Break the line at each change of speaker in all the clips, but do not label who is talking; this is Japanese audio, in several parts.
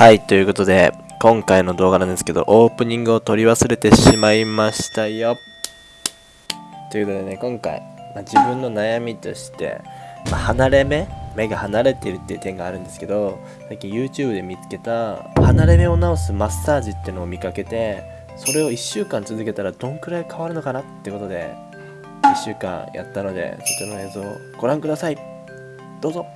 はい、ということで、今回の動画なんですけど、オープニングを撮り忘れてしまいましたよ。ということでね、今回、まあ、自分の悩みとして、まあ離れ目目が離れてるっていう点があるんですけど、最近 YouTube で見つけた、離れ目を治すマッサージってのを見かけて、それを1週間続けたらどんくらい変わるのかなってことで、1週間やったので、そちらの映像をご覧ください。どうぞ。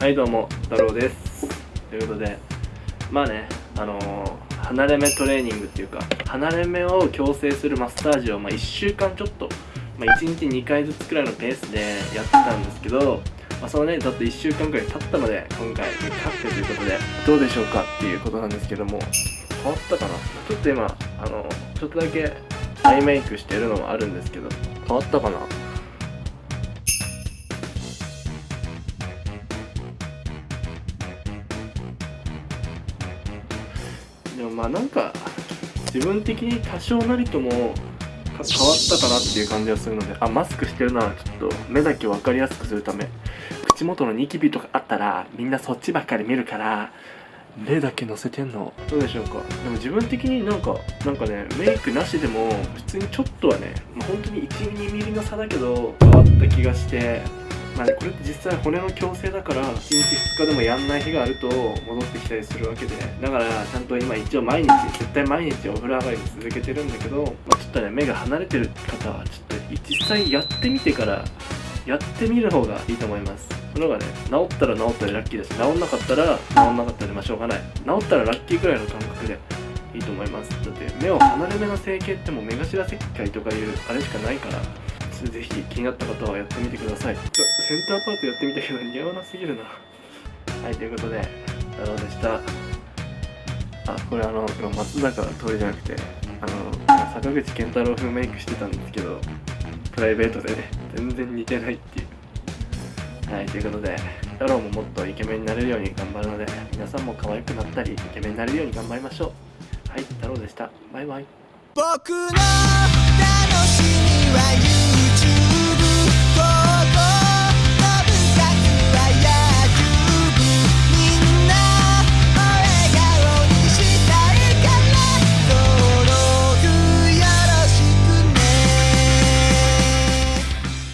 はいどうも太郎です。ということでまあねあのー離れ目トレーニングっていうか離れ目を矯正するマッサージを、まあ、1週間ちょっと、まあ、1日2回ずつくらいのペースでやってたんですけど、まあ、そのねだって1週間くらい経ったので今回勝ってということでどうでしょうかっていうことなんですけども変わったかな？ちょっと今あのちょっとだけアイメイクしてるのもあるんですけど変わったかな？でもまあなんか自分的に多少なりともか変わったかなっていう感じがするのであマスクしてるのはちょっと目だけ分かりやすくするため。口元のニキビとかあったらみんなそっちばっかり見るから目だけ乗せてんの。どうでしょうか？でも自分的になんかなんかねメイクなしでも普通にちょっとはね、まあ、本当に12ミリの差だけど変わった気がしてまあ、これって実際骨の矯正だから1日2日でもやんない日があると戻ってきたりするわけで。だからちゃんと今一応毎日絶対毎日お風呂上がりに続けてるんだけど、まあ、ちょっとね目が離れてる方はちょっと実際やってみてからやってみる方がいいと思います。その方がね治ったら治ったでラッキーだし治んなかったら治んなかったでまあしょうがない。治ったらラッキーくらいの感覚でいいと思います。だって目を離れ目の整形ってもう目頭切開とかいうあれしかないから。ぜひ気になった方はやってみてください。ちょセンターパートやってみたけど似合わなすぎるな。はいということで太郎でした。あこれあの今松坂通りじゃなくてあの坂口健太郎風メイクしてたんですけどプライベートでね全然似てないっていう。はいということで太郎ももっとイケメンになれるように頑張るので皆さんも可愛くなったりイケメンになれるように頑張りましょう。はい太郎でした。バイバイ。
僕の楽しみは